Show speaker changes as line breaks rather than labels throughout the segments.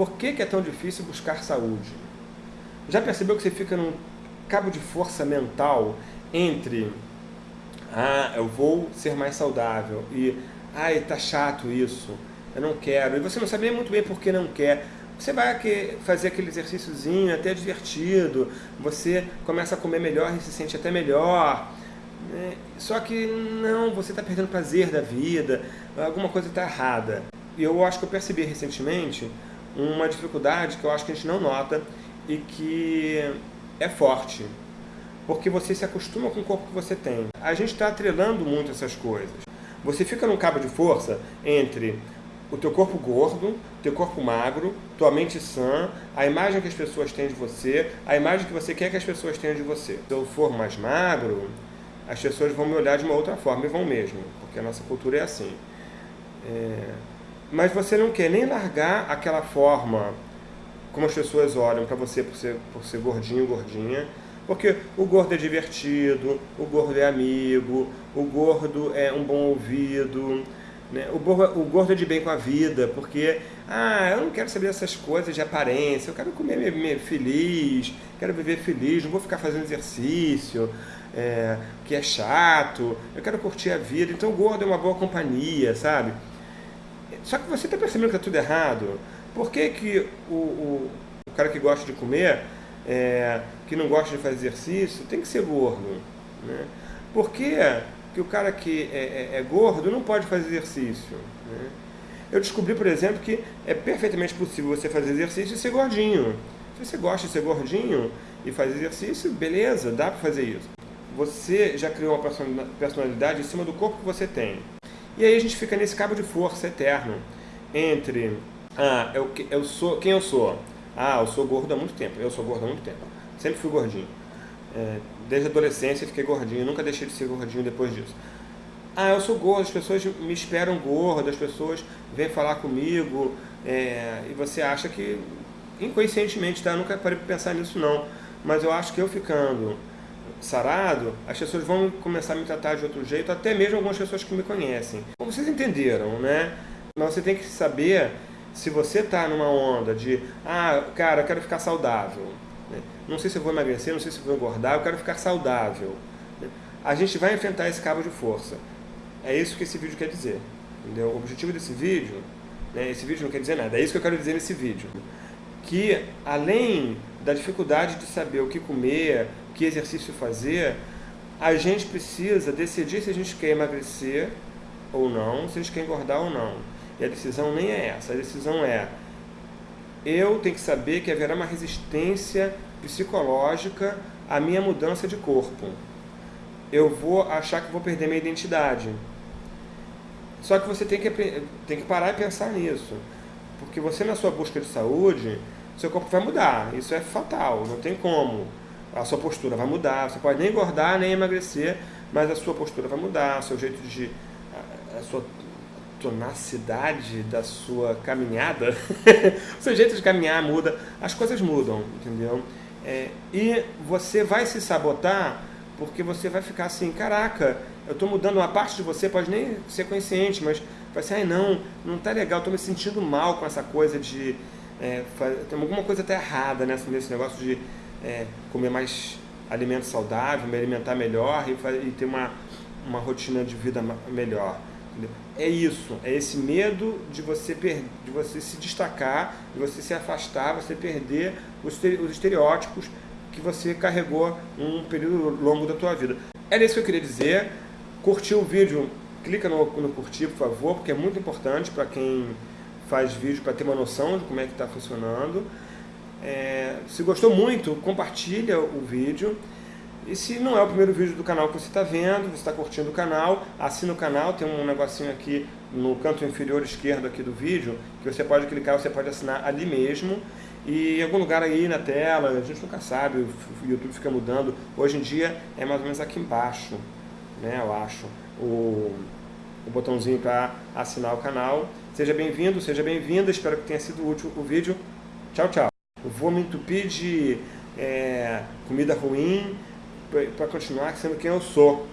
Por que, que é tão difícil buscar saúde? Já percebeu que você fica num cabo de força mental entre ah, eu vou ser mais saudável e ai, tá chato isso, eu não quero, e você não sabe nem muito bem por que não quer. Você vai fazer aquele exercíciozinho até divertido, você começa a comer melhor e se sente até melhor, né? só que não, você está perdendo prazer da vida, alguma coisa está errada. E eu acho que eu percebi recentemente uma dificuldade que eu acho que a gente não nota e que é forte, porque você se acostuma com o corpo que você tem. A gente está atrelando muito essas coisas. Você fica num cabo de força entre o teu corpo gordo, teu corpo magro, tua mente sã, a imagem que as pessoas têm de você, a imagem que você quer que as pessoas tenham de você. Se eu for mais magro, as pessoas vão me olhar de uma outra forma, e vão mesmo, porque a nossa cultura é assim. É... Mas você não quer nem largar aquela forma como as pessoas olham para você por ser, por ser gordinho, gordinha, porque o gordo é divertido, o gordo é amigo, o gordo é um bom ouvido, né? O, gordo, o gordo é de bem com a vida, porque ah, eu não quero saber essas coisas de aparência, eu quero comer me, me feliz, quero viver feliz, não vou ficar fazendo exercício, é, que é chato, eu quero curtir a vida, então o gordo é uma boa companhia, sabe? Só que você está percebendo que está tudo errado. Por que, que o, o, o cara que gosta de comer, é, que não gosta de fazer exercício, tem que ser gordo? Né? Por que que o cara que é, é, é gordo não pode fazer exercício. Né? Eu descobri, por exemplo, que é perfeitamente possível você fazer exercício e ser gordinho. Se você gosta de ser gordinho e fazer exercício, beleza, dá para fazer isso. Você já criou uma personalidade em cima do corpo que você tem. E aí a gente fica nesse cabo de força eterno entre ah, eu, eu sou, quem eu sou? Ah, eu sou gordo há muito tempo. Eu sou gordo há muito tempo. Sempre fui gordinho. É, desde a adolescência fiquei gordinho, nunca deixei de ser gordinho depois disso. Ah, eu sou gordo, as pessoas me esperam gordo, as pessoas vêm falar comigo, é, e você acha que, inconscientemente, tá? Eu nunca parei para pensar nisso não, mas eu acho que eu ficando sarado, as pessoas vão começar a me tratar de outro jeito, até mesmo algumas pessoas que me conhecem. Como vocês entenderam, né? Mas você tem que saber se você está numa onda de, ah, cara, eu quero ficar saudável, né? Não sei se eu vou emagrecer, não sei se eu vou engordar, eu quero ficar saudável. Né? A gente vai enfrentar esse cabo de força. É isso que esse vídeo quer dizer. Entendeu? O objetivo desse vídeo, né, esse vídeo não quer dizer nada, é isso que eu quero dizer nesse vídeo. Que além da dificuldade de saber o que comer, que exercício fazer, a gente precisa decidir se a gente quer emagrecer ou não, se a gente quer engordar ou não. E a decisão nem é essa, a decisão é eu tenho que saber que haverá uma resistência psicológica à minha mudança de corpo. Eu vou achar que vou perder minha identidade. Só que você tem que, tem que parar e pensar nisso. Porque você, na sua busca de saúde, seu corpo vai mudar. Isso é fatal, não tem como. A sua postura vai mudar. Você pode nem engordar, nem emagrecer, mas a sua postura vai mudar, seu jeito de... a sua tonacidade da sua caminhada, o seu jeito de caminhar muda, as coisas mudam, entendeu? É, e você vai se sabotar porque você vai ficar assim, caraca, eu estou mudando uma parte de você, pode nem ser consciente, mas vai ser, ai não, não tá legal, estou me sentindo mal com essa coisa de, é, tem alguma coisa até errada nessa, nesse negócio de é, comer mais alimento saudável, me alimentar melhor e, e ter uma, uma rotina de vida melhor. É isso, é esse medo de você, de você se destacar, de você se afastar, você perder os estereótipos que você carregou um período longo da tua vida. Era isso que eu queria dizer. Curtiu o vídeo? Clica no, no curtir, por favor, porque é muito importante para quem faz vídeo, para ter uma noção de como é que está funcionando. É, se gostou muito, compartilha o vídeo. E se não é o primeiro vídeo do canal que você está vendo, você está curtindo o canal, assina o canal, tem um negocinho aqui no canto inferior esquerdo aqui do vídeo, que você pode clicar, você pode assinar ali mesmo. E em algum lugar aí na tela, a gente nunca sabe, o YouTube fica mudando. Hoje em dia é mais ou menos aqui embaixo, né, eu acho, o, o botãozinho para assinar o canal. Seja bem-vindo, seja bem-vinda, espero que tenha sido útil o vídeo. Tchau, tchau. Eu vou me entupir de é, comida ruim, para continuar sendo quem eu sou.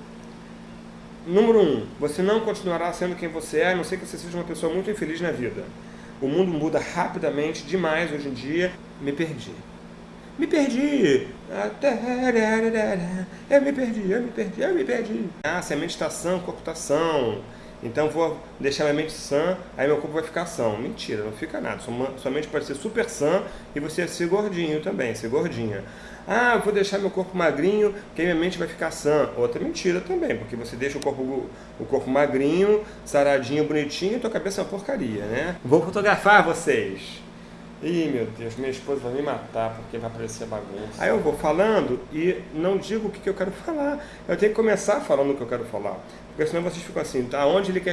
Número um, você não continuará sendo quem você é, a não ser que você seja uma pessoa muito infeliz na vida. o mundo muda rapidamente demais hoje em dia. Me perdi. Me perdi! Eu me perdi, eu me perdi, eu me perdi. Ah, se a mente está sã, o corpo está são. Então vou deixar minha mente sã, aí meu corpo vai ficar são. Mentira, não fica nada. Sua mente pode ser super sã e você ser gordinho também, ser gordinha. Ah, vou deixar meu corpo magrinho, que minha mente vai ficar sã. Outra mentira também, porque você deixa o corpo, o corpo magrinho, saradinho, bonitinho, e tua cabeça é uma porcaria, né? Vou fotografar vocês. Ih, meu Deus, minha esposa vai me matar porque vai aparecer bagunça. Aí eu vou falando e não digo o que, que eu quero falar. Eu tenho que começar falando o que eu quero falar. Porque senão vocês ficam assim, tá? Onde ele quer